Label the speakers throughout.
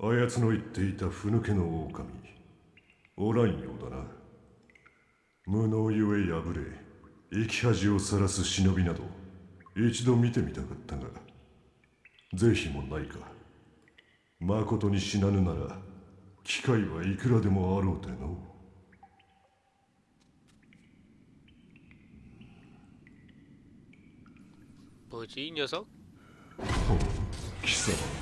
Speaker 1: あやつの言っていたふぬけの狼おらんようだな無能ゆえ敗れ生き恥をさらす忍びなど一度見てみたかったが是非もないかまことに死なぬなら機会はいくらでもあろうての
Speaker 2: 뭐지 이 녀석?
Speaker 1: 貴様あ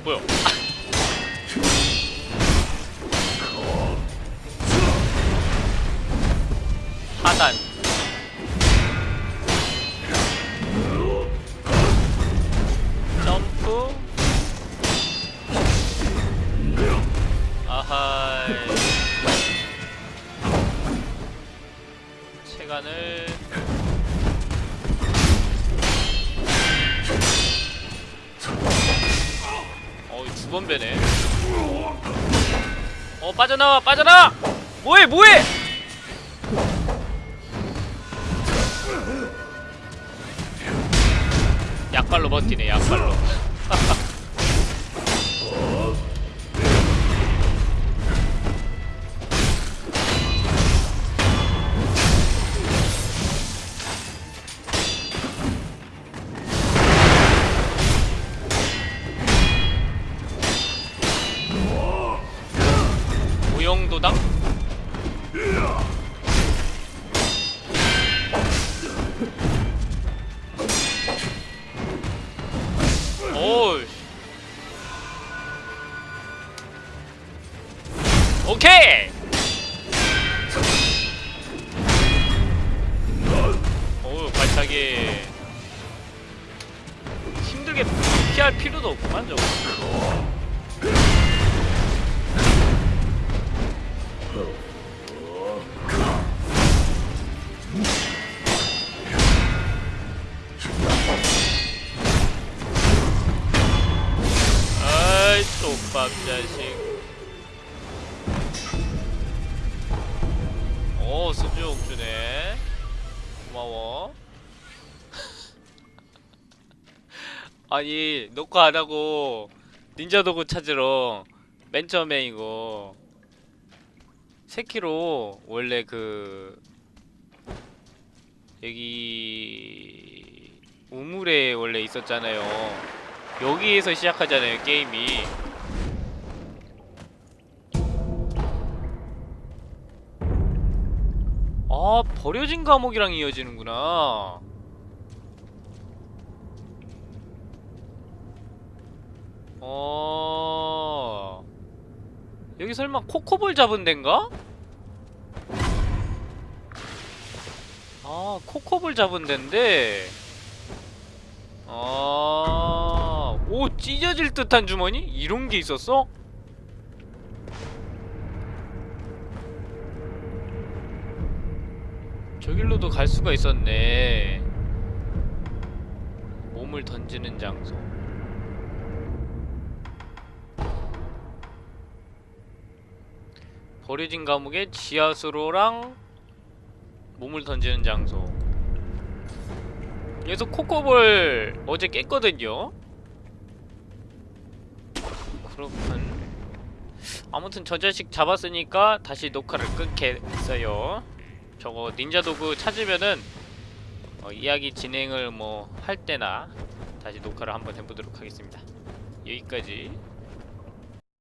Speaker 2: 안 보여 하단. 점프. 아하이. 체간을 두 번 배네. 어 빠져나와 빠져나와 뭐해 뭐해! 약발로 버티네 약발로 무용도당? 오우 오케이! 오우 발차기. 힘들게 피할 필요도 없구만 저거 아이 족밥 자식. 오 수주옥 주네. 고마워. 아니 녹화 안하고 닌자 도구 찾으러 맨 처음에 이거 세키로 원래 그 여기 우물에 원래 있었잖아요. 여기에서 시작하잖아요 게임이. 아 버려진 감옥이랑 이어지는구나. 어 여기 설마 코코볼 잡은 데인가? 아 코코볼 잡은 데인데 아, 오 찢어질 듯한 주머니? 이런 게 있었어? 저길로도 갈 수가 있었네. 몸을 던지는 장소. 버려진 감옥의 지하수로랑 몸을 던지는 장소. 그래서 코코볼 어제 깼거든요. 그렇군. 아무튼 저 자식 잡았으니까 다시 녹화를 끊겠어요. 저거 닌자 도구 찾으면은 어, 이야기 진행을 뭐 할 때나 다시 녹화를 한번 해보도록 하겠습니다. 여기까지